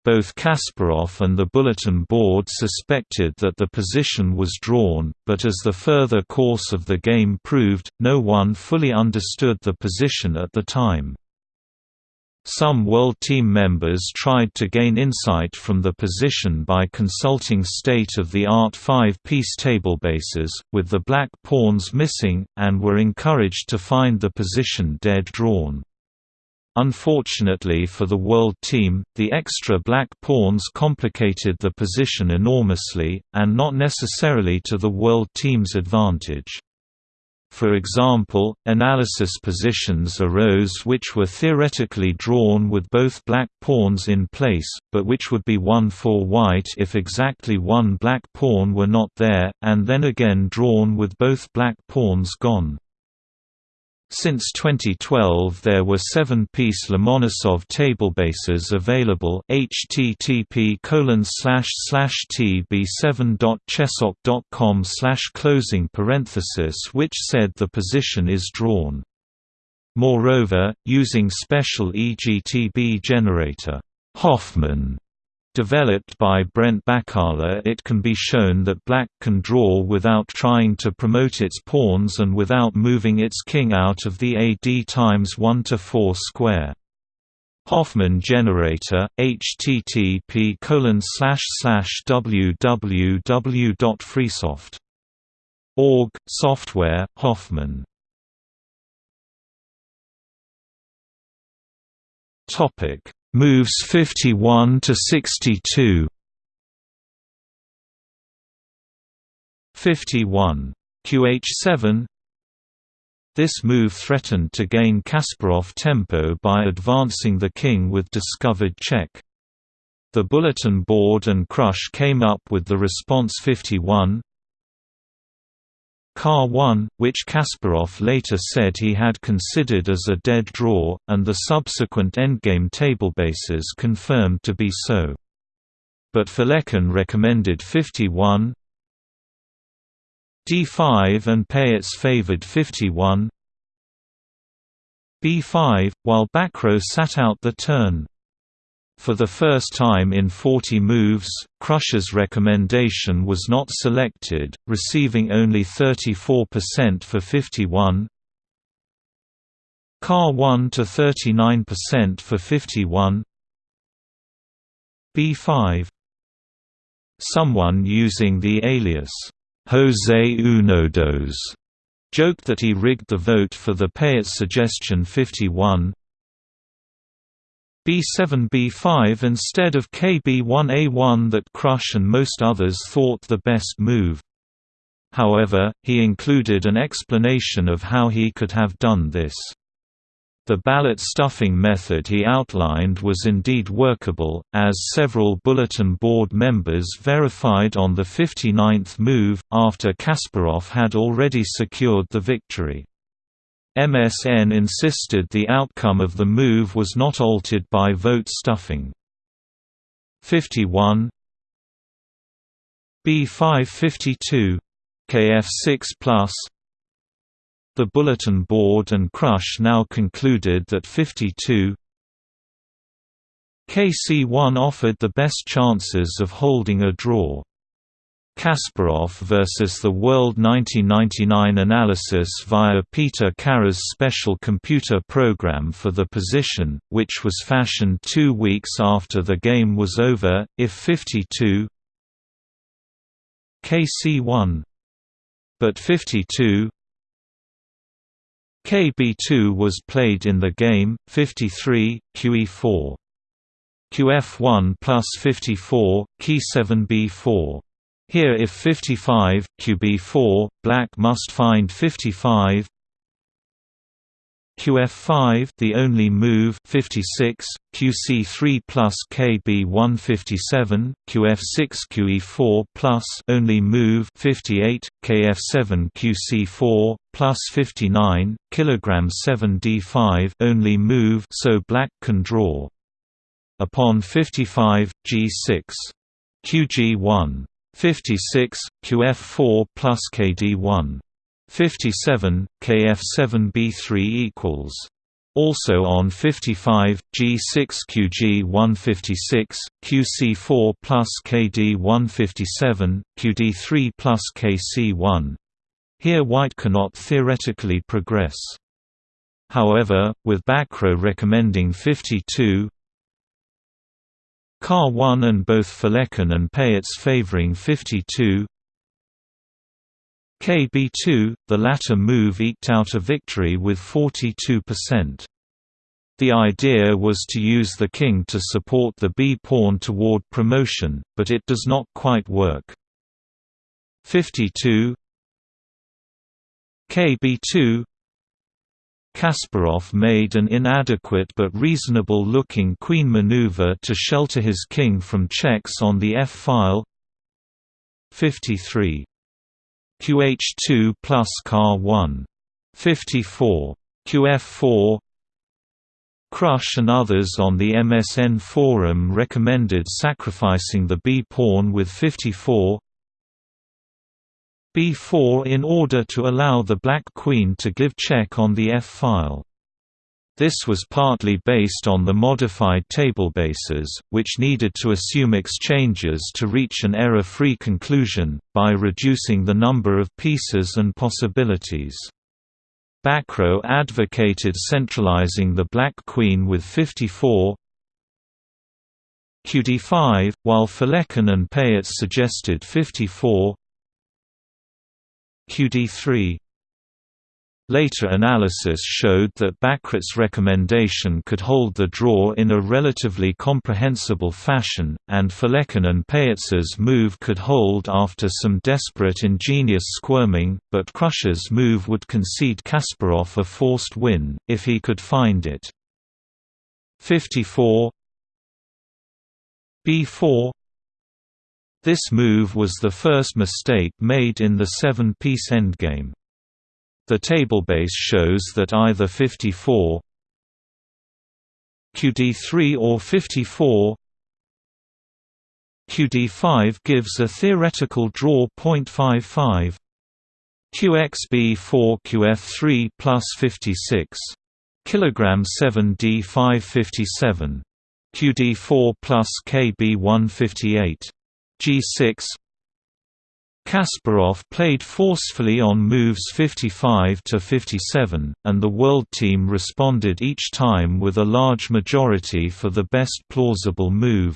Speaker 1: Both Kasparov and the bulletin board suspected that the position was drawn, but as the further course of the game proved, no one fully understood the position at the time. Some World Team members tried to gain insight from the position by consulting state-of-the-art five-piece tablebases, with the black pawns missing, and were encouraged to find the position dead drawn. Unfortunately for the World Team, the extra black pawns complicated the position enormously, and not necessarily to the World Team's advantage. For example, analysis positions arose which were theoretically drawn with both black pawns in place, but which would be won for white if exactly one black pawn were not there, and then again drawn with both black pawns gone. Since 2012 there were seven-piece Lomonosov tablebases available http tb7.chessok.com closing parenthesis which said the position is drawn. Moreover, using special EGTB generator Hoffman Developed by Brent Baccala it can be shown that black can draw without trying to promote its pawns and without moving its king out of the AD times 1 to 4 square. Hoffman generator, http www.freesoft.org, software, Hoffman Moves 51 to 62 51 QH7 This move threatened to gain Kasparov tempo by advancing the king with discovered check. The bulletin board and Krush came up with the response 51 Car 1, which Kasparov later said he had considered as a dead draw, and the subsequent endgame tablebases confirmed to be so. But Felecan recommended 51 d5 and Pähtz favored 51 b5, while Bacrot sat out the turn. For the first time in 40 moves, Krush's recommendation was not selected, receiving only 34% for 51 Car 1 to 39% for 51 B5 Someone using the alias, Jose Unodos, joked that he rigged the vote for the Pähtz suggestion 51 B7 B5 instead of KB1 A1 that Krush and most others thought the best move. However, he included an explanation of how he could have done this. The ballot stuffing method he outlined was indeed workable, as several bulletin board members verified on the 59th move, after Kasparov had already secured the victory. MSN insisted the outcome of the move was not altered by vote stuffing. 51 B552 KF6 plus The Bulletin Board and Krush now concluded that 52 KC1 offered the best chances of holding a draw. Kasparov vs. the World 1999 analysis via Peter Karrer's special computer program for the position, which was fashioned two weeks after the game was over, if 52 KC1 but 52 KB2 was played in the game, 53, QE4. QF1 plus 54, Key7B4 here if 55, QB4, black must find 55 QF5 the only move 56 QC3 plus KB157 QF6 QE4 plus only move 58 KF7 QC4 plus 59 kilogram 7 D5 only move so black can draw. Upon 55 G6 QG1 56, QF4 plus KD1. 57, KF7B3 equals. Also on 55, G6 QG156, QC4 plus KD157, QD3 plus KC1. Here white cannot theoretically progress. However, with Bacrot recommending 52, Car 1 and both Felecan and Pähtz favoring 52 KB2, the latter move eked out a victory with 42%. The idea was to use the king to support the b-pawn toward promotion, but it does not quite work. 52 KB2 Kasparov made an inadequate but reasonable-looking queen maneuver to shelter his king from checks on the f-file 53. QH2 plus Car 1. 54. QF4 Krush and others on the MSN forum recommended sacrificing the b-pawn with 54 b4 in order to allow the black queen to give check on the f-file. This was partly based on the modified tablebases, which needed to assume exchanges to reach an error-free conclusion, by reducing the number of pieces and possibilities. Bacrot advocated centralizing the Black Queen with 54 QD5, while Felecan and Pähtz suggested 54 QD3 Later analysis showed that Bacrot's recommendation could hold the draw in a relatively comprehensible fashion, and Felecan and Pähtz's move could hold after some desperate ingenious squirming, but Krush's move would concede Kasparov a forced win, if he could find it. 54 B4 This move was the first mistake made in the seven-piece endgame. The tablebase shows that either 54 QD3 or 54 QD5 gives a theoretical draw 0.55 QXB4 QF3 plus 56 kilogram 7 D557 QD4 plus KB158 G6 Kasparov played forcefully on moves 55 to 57, and the World Team responded each time with a large majority for the best plausible move.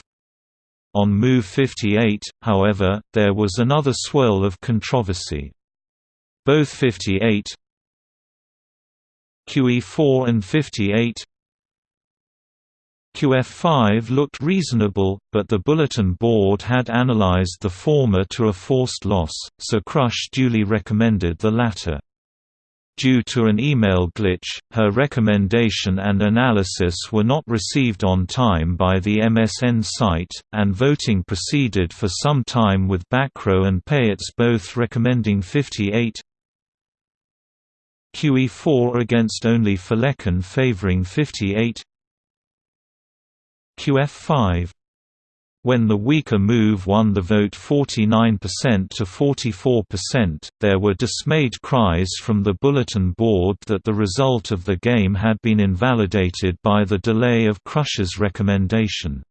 Speaker 1: On move 58, however, there was another swirl of controversy. Both 58 QE4 and 58 QF5 looked reasonable, but the bulletin board had analyzed the former to a forced loss, so Krush duly recommended the latter. Due to an email glitch, her recommendation and analysis were not received on time by the MSN site, and voting proceeded for some time with Bacrot and Pähtz both recommending 58 QE4 against only Felecan favoring 58 QF5 when the weaker move won the vote 49% to 44%, there were dismayed cries from the bulletin board that the result of the game had been invalidated by the delay of Krush's recommendation.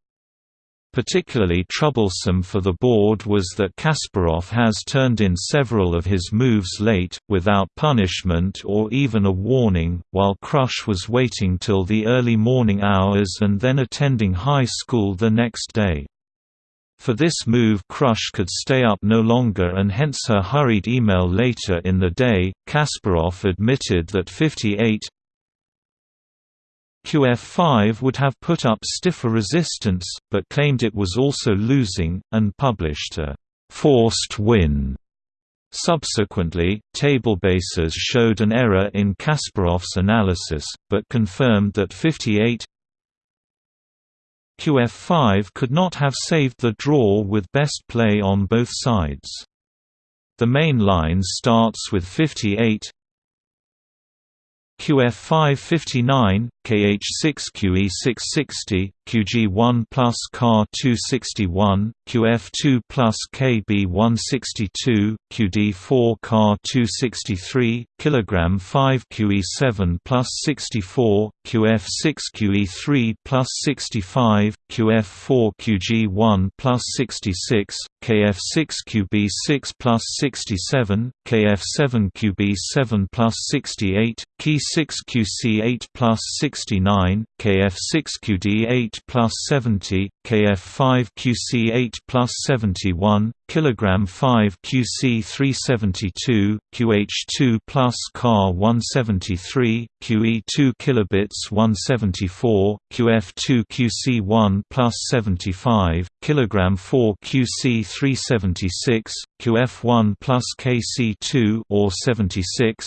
Speaker 1: Particularly troublesome for the board was that Kasparov has turned in several of his moves late, without punishment or even a warning, while Krush was waiting till the early morning hours and then attending high school the next day. For this move Krush could stay up no longer and hence her hurried email later in the day. Kasparov admitted that 58 QF5 would have put up stiffer resistance, but claimed it was also losing, and published a «forced win». Subsequently, tablebases showed an error in Kasparov's analysis, but confirmed that 58 QF5 could not have saved the draw with best play on both sides. The main line starts with 58 QF559, KH6QE660, QG1 plus CAR261, QF2 plus KB162, QD4 CAR263, kg 5 QE7 plus 64, QF6 QE3 plus 65, QF4 QG1 plus 66, KF6 QB6 plus 67, KF7 QB7 plus 68, Key6 QC8 plus 69, KF6 QD8 plus 70, KF5 QC8 plus 71, kilogram 5 QC 372, QH2 plus CAR 173, QE2 kilobits 174, QF2 QC1 plus 75, kilogram 4 QC 376, QF1 plus KC2 or 76,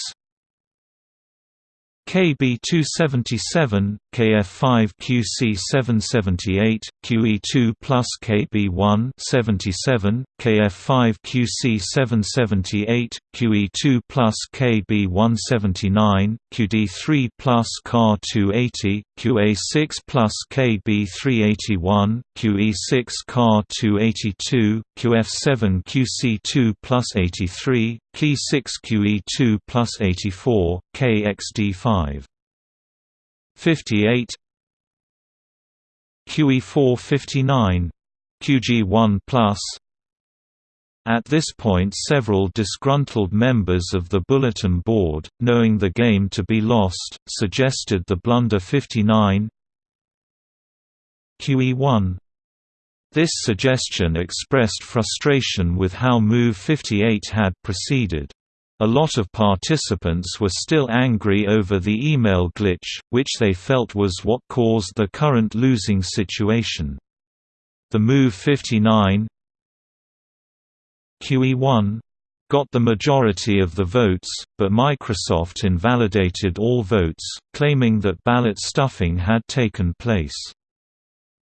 Speaker 1: KB277, KF5 QC778, QE2 plus KB1 77, KF5 QC778, QE2 plus KB179, QD3 plus CAR280, QA6 plus KB381, QE6 CAR282, QF7 QC2 plus 83, Key6 QE2 plus 84, KXD5 58 QE459 QG1 Plus. At this point several disgruntled members of the Bulletin Board, knowing the game to be lost, suggested the blunder 59 QE1 this suggestion expressed frustration with how Move 58 had proceeded. A lot of participants were still angry over the email glitch, which they felt was what caused the current losing situation. The Move 59 QE1 got the majority of the votes, but Microsoft invalidated all votes, claiming that ballot stuffing had taken place.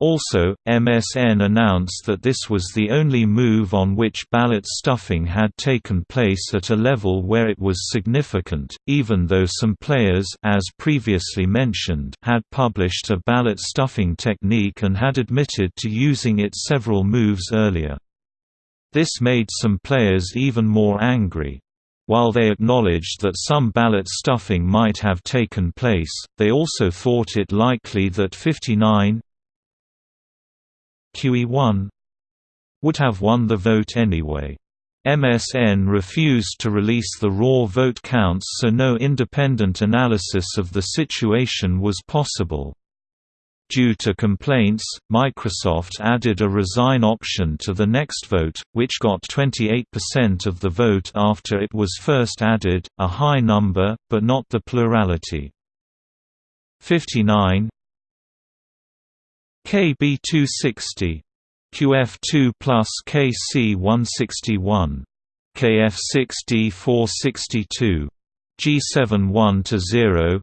Speaker 1: Also, MSN announced that this was the only move on which ballot stuffing had taken place at a level where it was significant, even though some players as previously mentioned had published a ballot stuffing technique and had admitted to using it several moves earlier. This made some players even more angry. While they acknowledged that some ballot stuffing might have taken place, they also thought it likely that 59, QE1 would have won the vote anyway. MSN refused to release the raw vote counts so no independent analysis of the situation was possible. Due to complaints, Microsoft added a resign option to the next vote, which got 28% of the vote after it was first added, a high number, but not the plurality. 59 KB260 QF2 plus KC161 KF6D462 G71 to 0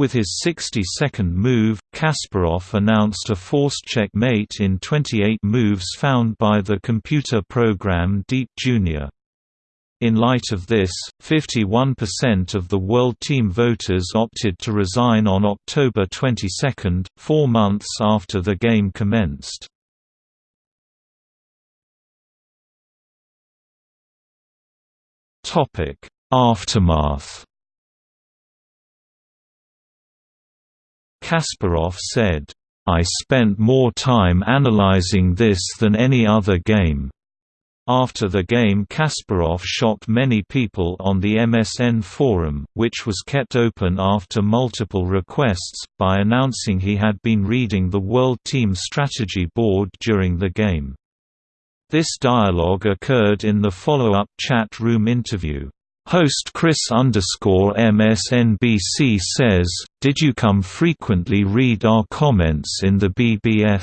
Speaker 1: with his 62nd move, Kasparov announced a forced checkmate in 28 moves found by the computer program Deep Jr. In light of this, 51% of the World Team voters opted to resign on October 22, four months after the game commenced. Aftermath Kasparov said, I spent more time analyzing this than any other game. After the game Kasparov shocked many people on the MSN forum, which was kept open after multiple requests, by announcing he had been reading the World Team Strategy Board during the game. This dialogue occurred in the follow-up chat room interview. Host Chris MSNBC says, Did you come frequently read our comments in the BBS?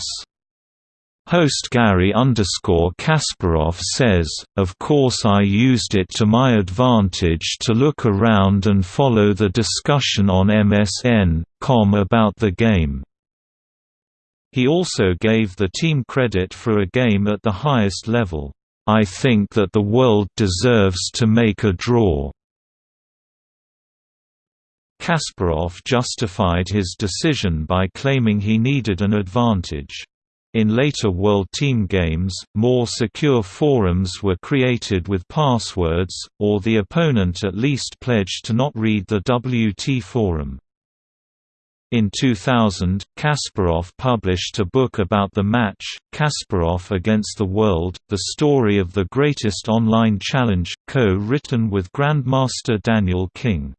Speaker 1: Host Garry Kasparov says, Of course I used it to my advantage to look around and follow the discussion on MSN.com about the game. He also gave the team credit for a game at the highest level. I think that the world deserves to make a draw. Kasparov justified his decision by claiming he needed an advantage. In later World Team games, more secure forums were created with passwords, or the opponent at least pledged to not read the WT forum. In 2000, Kasparov published a book about the match, Kasparov Against the World, the story of the greatest online challenge, co-written with Grandmaster Daniel King.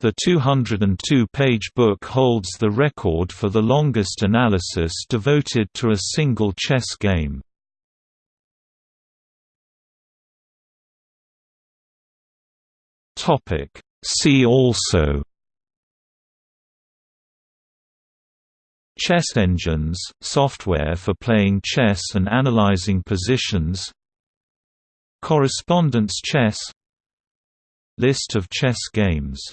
Speaker 1: The 202-page book holds the record for the longest analysis devoted to a single chess game. See also. Chess engines, software for playing chess and analyzing positions. Correspondence chess. List of chess games